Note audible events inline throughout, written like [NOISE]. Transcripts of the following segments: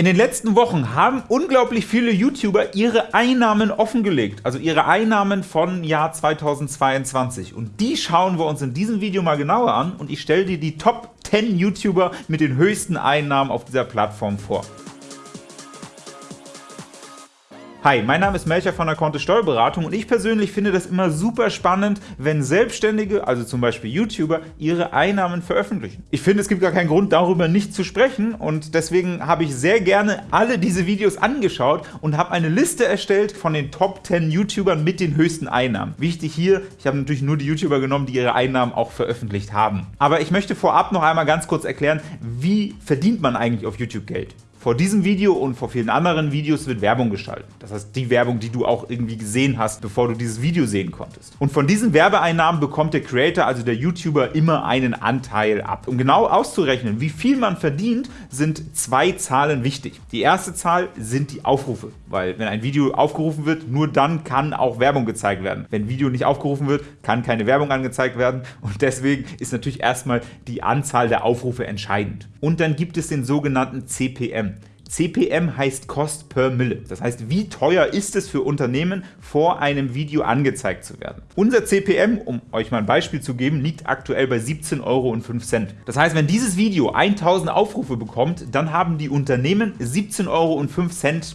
In den letzten Wochen haben unglaublich viele YouTuber ihre Einnahmen offengelegt, also ihre Einnahmen von Jahr 2022. Und die schauen wir uns in diesem Video mal genauer an und ich stelle dir die Top 10 YouTuber mit den höchsten Einnahmen auf dieser Plattform vor. Hi, mein Name ist Melcher von der Konthe Steuerberatung und ich persönlich finde das immer super spannend, wenn Selbstständige, also zum Beispiel YouTuber, ihre Einnahmen veröffentlichen. Ich finde, es gibt gar keinen Grund, darüber nicht zu sprechen und deswegen habe ich sehr gerne alle diese Videos angeschaut und habe eine Liste erstellt von den Top 10 YouTubern mit den höchsten Einnahmen. Wichtig hier, ich habe natürlich nur die YouTuber genommen, die ihre Einnahmen auch veröffentlicht haben. Aber ich möchte vorab noch einmal ganz kurz erklären, wie verdient man eigentlich auf YouTube Geld? Vor diesem Video und vor vielen anderen Videos wird Werbung geschaltet. Das heißt, die Werbung, die du auch irgendwie gesehen hast, bevor du dieses Video sehen konntest. Und von diesen Werbeeinnahmen bekommt der Creator, also der YouTuber, immer einen Anteil ab. Um genau auszurechnen, wie viel man verdient, sind zwei Zahlen wichtig. Die erste Zahl sind die Aufrufe, weil wenn ein Video aufgerufen wird, nur dann kann auch Werbung gezeigt werden. Wenn Video nicht aufgerufen wird, kann keine Werbung angezeigt werden und deswegen ist natürlich erstmal die Anzahl der Aufrufe entscheidend. Und dann gibt es den sogenannten CPM. CPM heißt Cost per Mille. Das heißt, wie teuer ist es für Unternehmen, vor einem Video angezeigt zu werden. Unser CPM, um euch mal ein Beispiel zu geben, liegt aktuell bei 17,05 Euro. Das heißt, wenn dieses Video 1000 Aufrufe bekommt, dann haben die Unternehmen 17,05 Euro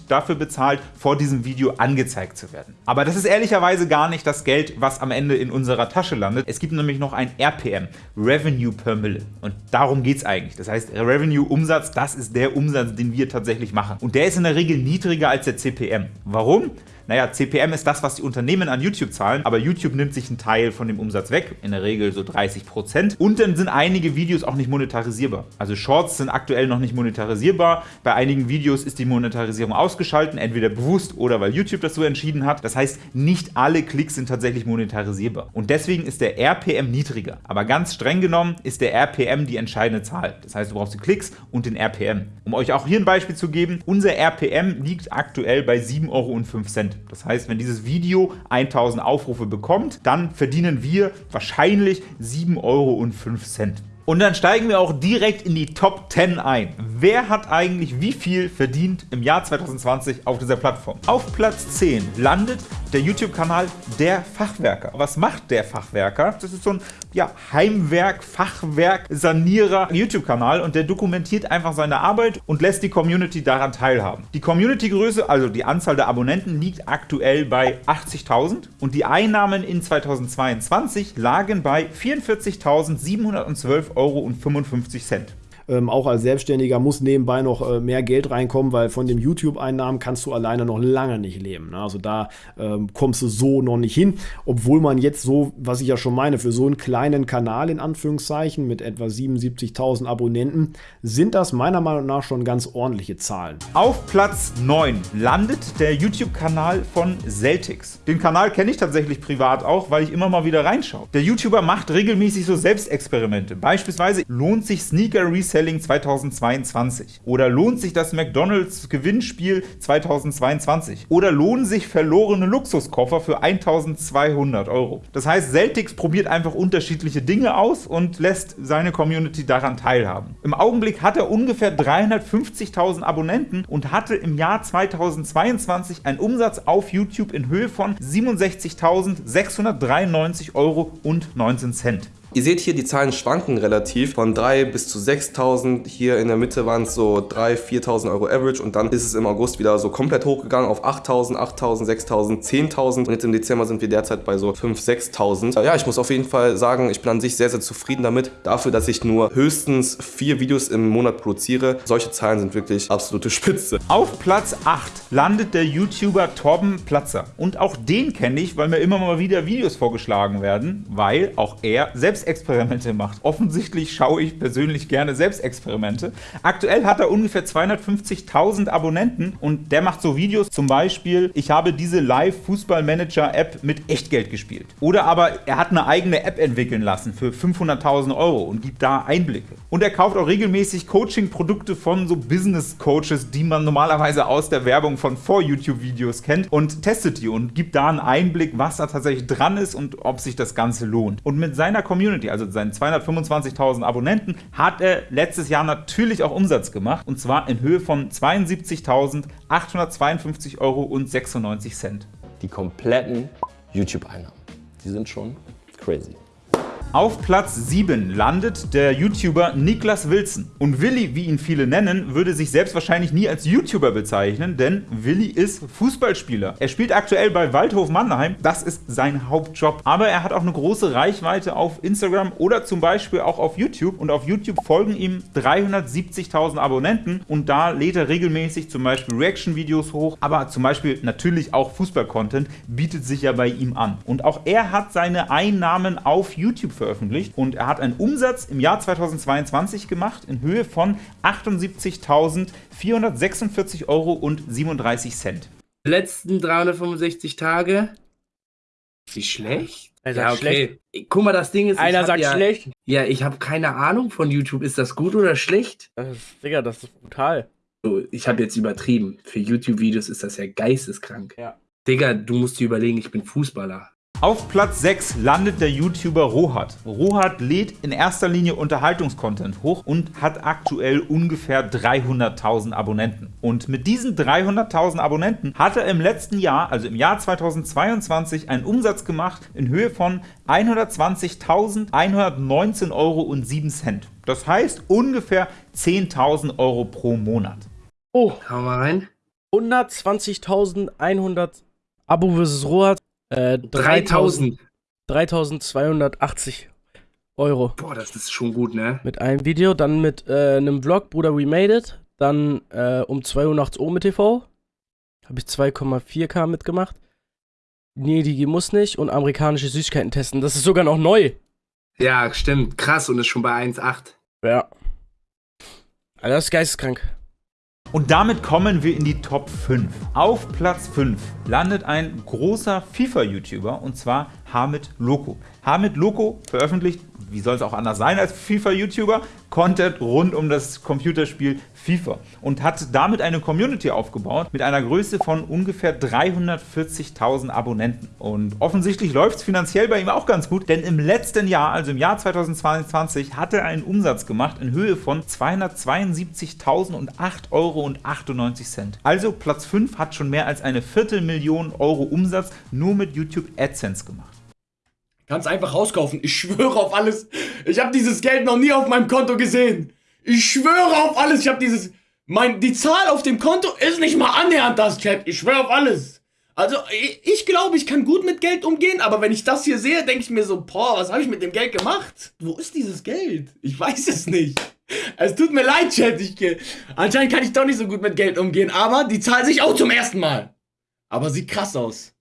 dafür bezahlt, vor diesem Video angezeigt zu werden. Aber das ist ehrlicherweise gar nicht das Geld, was am Ende in unserer Tasche landet. Es gibt nämlich noch ein RPM, Revenue per Mille. Und darum geht es eigentlich. Das heißt, Revenue, Umsatz, das ist der Umsatz, den wir tatsächlich tatsächlich machen. Und der ist in der Regel niedriger als der CPM. Warum? Naja, CPM ist das, was die Unternehmen an YouTube zahlen, aber YouTube nimmt sich einen Teil von dem Umsatz weg, in der Regel so 30%. Und dann sind einige Videos auch nicht monetarisierbar. Also Shorts sind aktuell noch nicht monetarisierbar. Bei einigen Videos ist die Monetarisierung ausgeschaltet, entweder bewusst oder weil YouTube das so entschieden hat. Das heißt, nicht alle Klicks sind tatsächlich monetarisierbar. Und deswegen ist der RPM niedriger. Aber ganz streng genommen ist der RPM die entscheidende Zahl. Das heißt, du brauchst die Klicks und den RPM. Um euch auch hier ein Beispiel zu geben, unser RPM liegt aktuell bei 7,05 Euro. Das heißt, wenn dieses Video 1000 Aufrufe bekommt, dann verdienen wir wahrscheinlich 7,05 Euro. Und dann steigen wir auch direkt in die Top 10 ein. Wer hat eigentlich wie viel verdient im Jahr 2020 auf dieser Plattform? Auf Platz 10 landet der YouTube-Kanal Der Fachwerker. Was macht der Fachwerker? Das ist so ein ja, Heimwerk, Fachwerk, Sanierer YouTube-Kanal und der dokumentiert einfach seine Arbeit und lässt die Community daran teilhaben. Die Community-Größe, also die Anzahl der Abonnenten, liegt aktuell bei 80.000 und die Einnahmen in 2022 lagen bei 44.712,55 Euro. Ähm, auch als Selbstständiger muss nebenbei noch äh, mehr Geld reinkommen, weil von den YouTube-Einnahmen kannst du alleine noch lange nicht leben. Ne? Also da ähm, kommst du so noch nicht hin, obwohl man jetzt so, was ich ja schon meine, für so einen kleinen Kanal in Anführungszeichen mit etwa 77.000 Abonnenten, sind das meiner Meinung nach schon ganz ordentliche Zahlen. Auf Platz 9 landet der YouTube-Kanal von Celtics. Den Kanal kenne ich tatsächlich privat auch, weil ich immer mal wieder reinschaue. Der YouTuber macht regelmäßig so Selbstexperimente. Beispielsweise lohnt sich Sneaker Reset Selling 2022? Oder lohnt sich das McDonalds Gewinnspiel 2022? Oder lohnen sich verlorene Luxuskoffer für 1200 Euro? Das heißt, Celtics probiert einfach unterschiedliche Dinge aus und lässt seine Community daran teilhaben. Im Augenblick hat er ungefähr 350.000 Abonnenten und hatte im Jahr 2022 einen Umsatz auf YouTube in Höhe von 67.693 Euro und 19 Cent. Ihr seht hier, die Zahlen schwanken relativ von 3 bis zu 6.000. Hier in der Mitte waren es so 3.000, 4.000 Euro Average und dann ist es im August wieder so komplett hochgegangen auf 8.000, 8.000, 6.000, 10.000 und jetzt im Dezember sind wir derzeit bei so 5.000, 6.000. Ja, ich muss auf jeden Fall sagen, ich bin an sich sehr, sehr zufrieden damit. Dafür, dass ich nur höchstens vier Videos im Monat produziere. Solche Zahlen sind wirklich absolute Spitze. Auf Platz 8 landet der YouTuber Torben Platzer. Und auch den kenne ich, weil mir immer mal wieder Videos vorgeschlagen werden, weil auch er selbst Selbstexperimente macht. Offensichtlich schaue ich persönlich gerne Selbstexperimente. Aktuell hat er ungefähr 250.000 Abonnenten und der macht so Videos, zum Beispiel, ich habe diese Live-Fußball-Manager-App mit Echtgeld gespielt. Oder aber er hat eine eigene App entwickeln lassen für 500.000 Euro und gibt da Einblicke. Und er kauft auch regelmäßig Coaching-Produkte von so Business-Coaches, die man normalerweise aus der Werbung von Vor-YouTube-Videos kennt und testet die und gibt da einen Einblick, was da tatsächlich dran ist und ob sich das Ganze lohnt. Und mit seiner Community Community, also seinen 225.000 Abonnenten, hat er letztes Jahr natürlich auch Umsatz gemacht und zwar in Höhe von 72.852 Euro und 96 Cent. Die kompletten YouTube-Einnahmen, die sind schon crazy. Auf Platz 7 landet der YouTuber Niklas Wilson. Und Willi, wie ihn viele nennen, würde sich selbst wahrscheinlich nie als YouTuber bezeichnen, denn Willi ist Fußballspieler. Er spielt aktuell bei Waldhof Mannheim, das ist sein Hauptjob. Aber er hat auch eine große Reichweite auf Instagram oder zum Beispiel auch auf YouTube. Und auf YouTube folgen ihm 370.000 Abonnenten und da lädt er regelmäßig zum Beispiel Reaction-Videos hoch, aber zum Beispiel natürlich auch Fußball-Content bietet sich ja bei ihm an. Und auch er hat seine Einnahmen auf YouTube veröffentlicht veröffentlicht und er hat einen Umsatz im Jahr 2022 gemacht in Höhe von 78.446 Euro und 37 Cent. Letzten 365 Tage. Wie schlecht? Er sagt schlecht. Guck mal, das Ding ist. Einer sagt ja, schlecht. Ja, ich habe keine Ahnung von YouTube. Ist das gut oder schlecht? Das ist, Digga, das ist brutal. So, ich habe jetzt übertrieben. Für YouTube-Videos ist das ja geisteskrank. Ja. Digga, du musst dir überlegen, ich bin Fußballer. Auf Platz 6 landet der YouTuber Rohat. Rohat lädt in erster Linie Unterhaltungskontent hoch und hat aktuell ungefähr 300.000 Abonnenten. Und mit diesen 300.000 Abonnenten hat er im letzten Jahr, also im Jahr 2022, einen Umsatz gemacht in Höhe von 120.119,07 Euro. Das heißt ungefähr 10.000 Euro pro Monat. Oh, Hau mal rein. 120.100 Abo versus Rohat. Äh, 3000. 3280 Euro. Boah, das ist schon gut, ne? Mit einem Video, dann mit äh, einem Vlog, Bruder, we made it. Dann äh, um 2 Uhr nachts mit TV. Habe ich 2,4k mitgemacht. Nee, die muss nicht. Und amerikanische Süßigkeiten testen. Das ist sogar noch neu. Ja, stimmt. Krass und ist schon bei 1,8. Ja. Alter, das ist geisteskrank. Und damit kommen wir in die Top 5. Auf Platz 5 landet ein großer FIFA-YouTuber und zwar Hamid Loco. Hamid Loco veröffentlicht, wie soll es auch anders sein als FIFA-YouTuber, Content rund um das Computerspiel FIFA und hat damit eine Community aufgebaut mit einer Größe von ungefähr 340.000 Abonnenten. Und offensichtlich läuft es finanziell bei ihm auch ganz gut, denn im letzten Jahr, also im Jahr 2022, hat er einen Umsatz gemacht in Höhe von 272.008,98 Euro. Also Platz 5 hat schon mehr als eine Viertelmillion Euro Umsatz nur mit YouTube AdSense gemacht. Kannst einfach rauskaufen. Ich schwöre auf alles. Ich habe dieses Geld noch nie auf meinem Konto gesehen. Ich schwöre auf alles. Ich habe dieses. Mein, die Zahl auf dem Konto ist nicht mal annähernd das, Chat. Ich schwöre auf alles. Also, ich, ich glaube, ich kann gut mit Geld umgehen, aber wenn ich das hier sehe, denke ich mir so, boah, was habe ich mit dem Geld gemacht? Wo ist dieses Geld? Ich weiß es nicht. Es tut mir leid, Chat. Ich, anscheinend kann ich doch nicht so gut mit Geld umgehen, aber die zahlen sich auch zum ersten Mal. Aber sieht krass aus.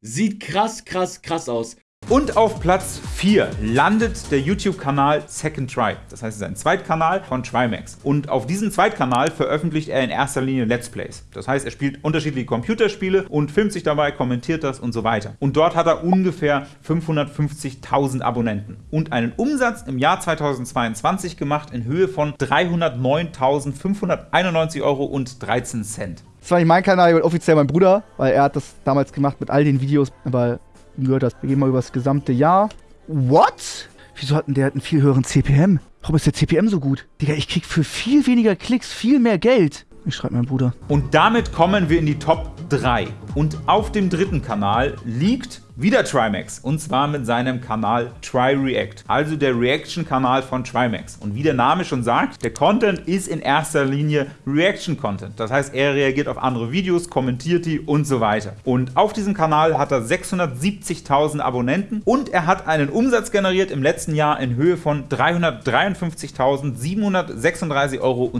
Sieht krass, krass, krass aus. Und auf Platz 4 landet der YouTube-Kanal Second Try. Das heißt, es ist ein Zweitkanal von Trimax. Und auf diesem Zweitkanal veröffentlicht er in erster Linie Let's Plays. Das heißt, er spielt unterschiedliche Computerspiele und filmt sich dabei, kommentiert das und so weiter. Und dort hat er ungefähr 550.000 Abonnenten und einen Umsatz im Jahr 2022 gemacht in Höhe von 309.591 Euro und 13 Cent. Das war nicht mein Kanal, offiziell mein Bruder, weil er hat das damals gemacht mit all den Videos, aber gehört das. Wir gehen mal über das gesamte Jahr. What? Wieso hat denn der einen viel höheren CPM? Warum ist der CPM so gut? Digga, ich krieg für viel weniger Klicks viel mehr Geld. Ich schreibe meinem Bruder. Und damit kommen wir in die Top 3. Und auf dem dritten Kanal liegt wieder Trimax und zwar mit seinem Kanal TryReact, also der Reaction-Kanal von Trimax. Und wie der Name schon sagt, der Content ist in erster Linie Reaction-Content. Das heißt, er reagiert auf andere Videos, kommentiert die und so weiter. Und auf diesem Kanal hat er 670.000 Abonnenten und er hat einen Umsatz generiert im letzten Jahr in Höhe von 353.736,12 Euro.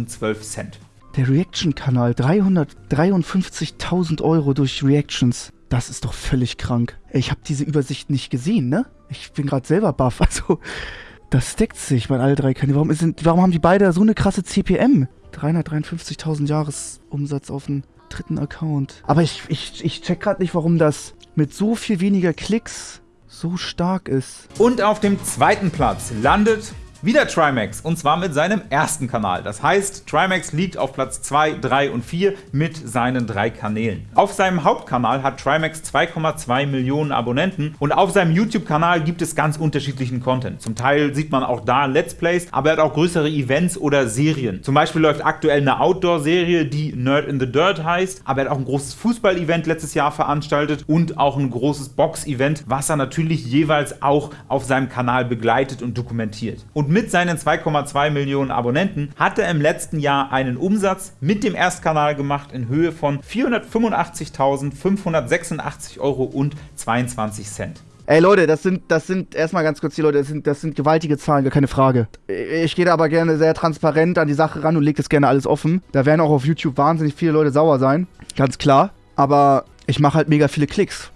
Der Reaction-Kanal, 353.000 Euro durch Reactions. Das ist doch völlig krank. Ich habe diese Übersicht nicht gesehen, ne? Ich bin gerade selber baff. [LAUGHS] Also, das deckt sich, mein alle drei Kanäle. Warum, warum haben die beide so eine krasse CPM? 353.000 Jahresumsatz auf dem dritten Account. Aber ich, ich, ich check gerade nicht, warum das mit so viel weniger Klicks so stark ist. Und auf dem zweiten Platz landet Wieder Trimax, und zwar mit seinem ersten Kanal. Das heißt, Trimax liegt auf Platz 2, 3 und 4 mit seinen drei Kanälen. Auf seinem Hauptkanal hat Trimax 2,2 Millionen Abonnenten und auf seinem YouTube-Kanal gibt es ganz unterschiedlichen Content. Zum Teil sieht man auch da Let's Plays, aber er hat auch größere Events oder Serien. Zum Beispiel läuft aktuell eine Outdoor-Serie, die Nerd in the Dirt heißt, aber er hat auch ein großes Fußball-Event letztes Jahr veranstaltet und auch ein großes Box-Event, was er natürlich jeweils auch auf seinem Kanal begleitet und dokumentiert. Und mit seinen 2,2 Millionen Abonnenten hat er im letzten Jahr einen Umsatz mit dem Erstkanal gemacht in Höhe von 485.586 Euro und 22 Cent. Ey Leute, das sind, das sind erstmal ganz kurz die Leute, das sind, das sind gewaltige Zahlen, gar keine Frage. Ich gehe da aber gerne sehr transparent an die Sache ran und lege das gerne alles offen. Da werden auch auf YouTube wahnsinnig viele Leute sauer sein, ganz klar. Aber ich mache halt mega viele Klicks.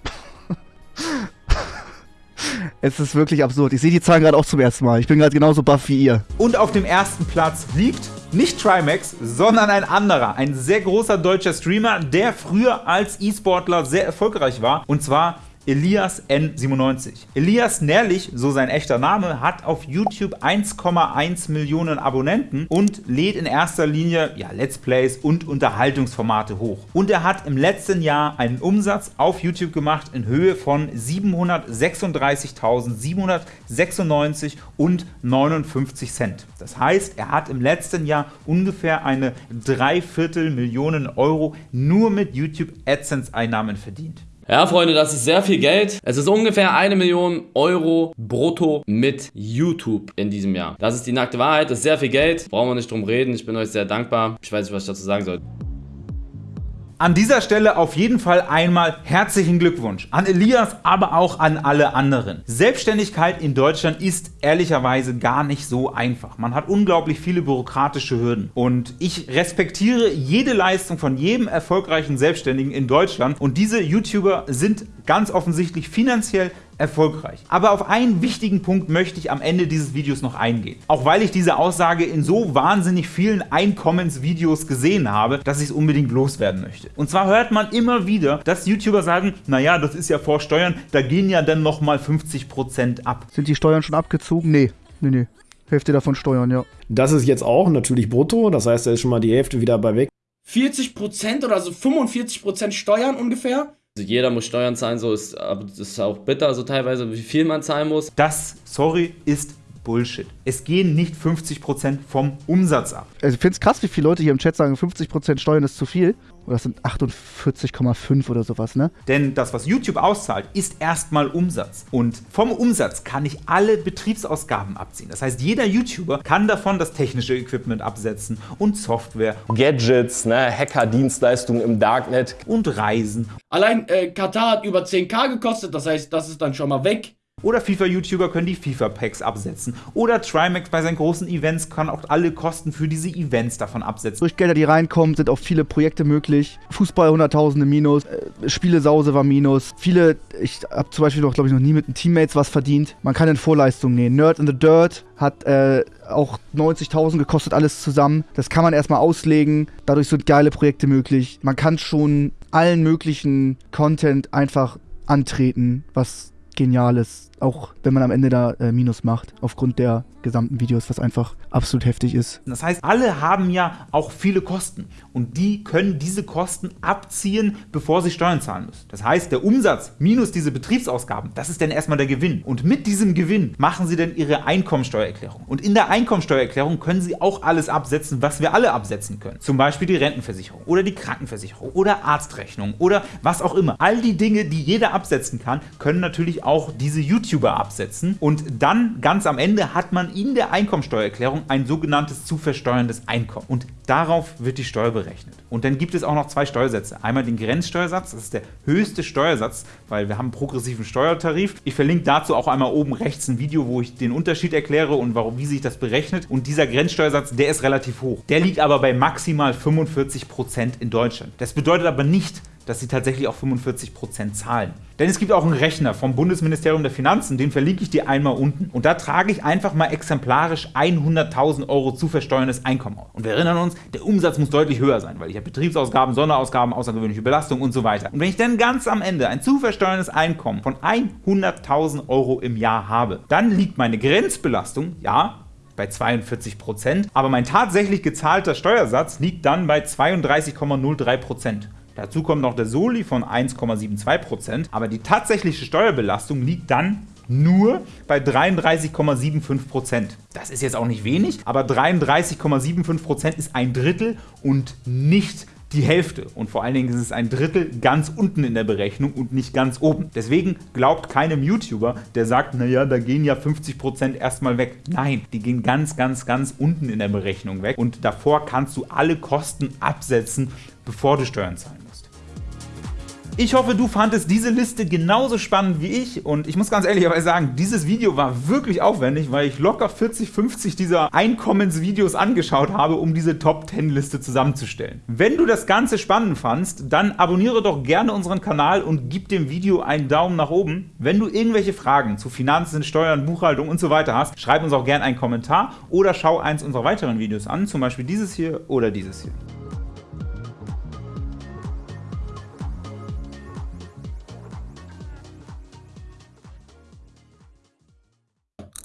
Es ist wirklich absurd. Ich sehe die Zahlen gerade auch zum ersten Mal. Ich bin gerade genauso buff wie ihr. Und auf dem ersten Platz liegt nicht Trimax, sondern ein anderer, ein sehr großer deutscher Streamer, der früher als E-Sportler sehr erfolgreich war. Und zwar Elias N97. Elias Nährlich, so sein echter Name, hat auf YouTube 1,1 Millionen Abonnenten und lädt in erster Linie ja, Let's Plays und Unterhaltungsformate hoch. Und er hat im letzten Jahr einen Umsatz auf YouTube gemacht in Höhe von 736.796 und 59 Cent. Das heißt, er hat im letzten Jahr ungefähr eine Dreiviertel Millionen Euro nur mit YouTube AdSense Einnahmen verdient. Ja, Freunde, das ist sehr viel Geld. Es ist ungefähr eine Million Euro brutto mit YouTube in diesem Jahr. Das ist die nackte Wahrheit. Das ist sehr viel Geld. Brauchen wir nicht drum reden. Ich bin euch sehr dankbar. Ich weiß nicht, was ich dazu sagen soll. An dieser Stelle auf jeden Fall einmal herzlichen Glückwunsch an Elias, aber auch an alle anderen. Selbstständigkeit in Deutschland ist ehrlicherweise gar nicht so einfach. Man hat unglaublich viele bürokratische Hürden und ich respektiere jede Leistung von jedem erfolgreichen Selbstständigen in Deutschland und diese YouTuber sind ganz offensichtlich finanziell erfolgreich. Aber auf einen wichtigen Punkt möchte ich am Ende dieses Videos noch eingehen. Auch weil ich diese Aussage in so wahnsinnig vielen Einkommensvideos gesehen habe, dass ich es unbedingt loswerden möchte. Und zwar hört man immer wieder, dass YouTuber sagen, naja, das ist ja vor Steuern, da gehen ja dann nochmal 50% ab. Sind die Steuern schon abgezogen? Nee, nee, nee. Hälfte davon Steuern, ja. Das ist jetzt auch natürlich brutto, das heißt, da ist schon mal die Hälfte wieder bei weg. 40% oder so 45% Steuern ungefähr. Also jeder muss Steuern zahlen, so ist, aber das ist auch bitter, so teilweise, wie viel man zahlen muss. Das, sorry, ist Bullshit. Es gehen nicht 50% vom Umsatz ab. Also ich finde es krass, wie viele Leute hier im Chat sagen, 50% Steuern ist zu viel. Oder das sind 48,5 oder sowas, ne? Denn das, was YouTube auszahlt, ist erstmal Umsatz. Und vom Umsatz kann ich alle Betriebsausgaben abziehen. Das heißt, jeder YouTuber kann davon das technische Equipment absetzen und Software. Gadgets, ne, Hacker-Dienstleistungen im Darknet. Und Reisen. Allein äh, Katar hat über 10k gekostet, das heißt, das ist dann schon mal weg. Oder FIFA-YouTuber können die FIFA-Packs absetzen. Oder Trimax bei seinen großen Events kann auch alle Kosten für diese Events davon absetzen. Durch Gelder, die reinkommen, sind auch viele Projekte möglich. Fußball 100.000 Minus, äh, Spielesause war Minus. Viele, ich habe zum Beispiel noch, glaube ich, noch nie mit den Teammates was verdient. Man kann in Vorleistungen nähen. Nerd in the Dirt hat äh, auch 90.000 gekostet, alles zusammen. Das kann man erstmal auslegen. Dadurch sind geile Projekte möglich. Man kann schon allen möglichen Content einfach antreten, was genial ist auch wenn man am Ende da äh, Minus macht, aufgrund der gesamten Videos, was einfach absolut heftig ist. Das heißt, alle haben ja auch viele Kosten und die können diese Kosten abziehen, bevor sie Steuern zahlen müssen. Das heißt, der Umsatz minus diese Betriebsausgaben, das ist dann erstmal der Gewinn. Und mit diesem Gewinn machen sie dann ihre Einkommensteuererklärung. Und in der Einkommensteuererklärung können sie auch alles absetzen, was wir alle absetzen können. Zum Beispiel die Rentenversicherung oder die Krankenversicherung oder Arztrechnung oder was auch immer. All die Dinge, die jeder absetzen kann, können natürlich auch diese YouTuber absetzen. Und dann ganz am Ende hat man in der Einkommensteuererklärung ein sogenanntes zu versteuerndes Einkommen. Und darauf wird die Steuer berechnet. Und dann gibt es auch noch zwei Steuersätze. Einmal den Grenzsteuersatz, das ist der höchste Steuersatz, weil wir haben einen progressiven Steuertarif. Ich verlinke dazu auch einmal oben rechts ein Video, wo ich den Unterschied erkläre und warum, wie sich das berechnet. Und dieser Grenzsteuersatz, der ist relativ hoch. Der liegt aber bei maximal 45% in Deutschland. Das bedeutet aber nicht, dass sie tatsächlich auch 45% zahlen. Denn es gibt auch einen Rechner vom Bundesministerium der Finanzen, den verlinke ich dir einmal unten. Und da trage ich einfach mal exemplarisch 100.000 Euro zu versteuerndes Einkommen auf. Und wir erinnern uns, der Umsatz muss deutlich höher sein, weil ich habe Betriebsausgaben, Sonderausgaben, außergewöhnliche Belastung und so weiter. Und wenn ich dann ganz am Ende ein zu versteuerndes Einkommen von 100.000 Euro im Jahr habe, dann liegt meine Grenzbelastung, ja, bei 42%, aber mein tatsächlich gezahlter Steuersatz liegt dann bei 32,03%. Dazu kommt noch der Soli von 1,72%, aber die tatsächliche Steuerbelastung liegt dann nur bei 33,75%. Das ist jetzt auch nicht wenig, aber 33,75% ist ein Drittel und nicht die Hälfte. Und vor allen Dingen ist es ein Drittel ganz unten in der Berechnung und nicht ganz oben. Deswegen glaubt keinem YouTuber, der sagt, naja, da gehen ja 50% erstmal weg. Nein, die gehen ganz, ganz, ganz unten in der Berechnung weg und davor kannst du alle Kosten absetzen, bevor du Steuern zahlen musst. Ich hoffe, du fandest diese Liste genauso spannend wie ich und ich muss ganz ehrlicherweise sagen, dieses Video war wirklich aufwendig, weil ich locker 40, 50 dieser Einkommensvideos angeschaut habe, um diese Top 10 Liste zusammenzustellen. Wenn du das Ganze spannend fandst, dann abonniere doch gerne unseren Kanal und gib dem Video einen Daumen nach oben. Wenn du irgendwelche Fragen zu Finanzen, Steuern, Buchhaltung und so weiter hast, schreib uns auch gerne einen Kommentar oder schau eins unserer weiteren Videos an, zum Beispiel dieses hier oder dieses hier.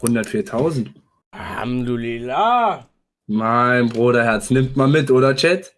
104.000. Alhamdulillah. Mein Bruderherz, nimmt mal mit, oder Chat?